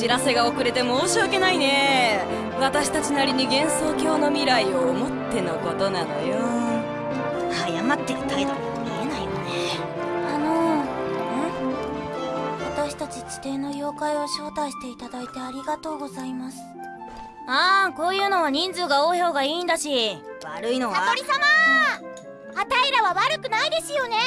知らせが遅れて申し訳ないね。私たちなりに幻想郷の未来を思ってのことなのよ。謝ってる態度に見えないよね。あの私たち地底の妖怪を招待していただいてありがとうございます。ああこういうのは人数が多い方がいいんだし。悪いのは？悟り様！あたいらは悪くないですよね。は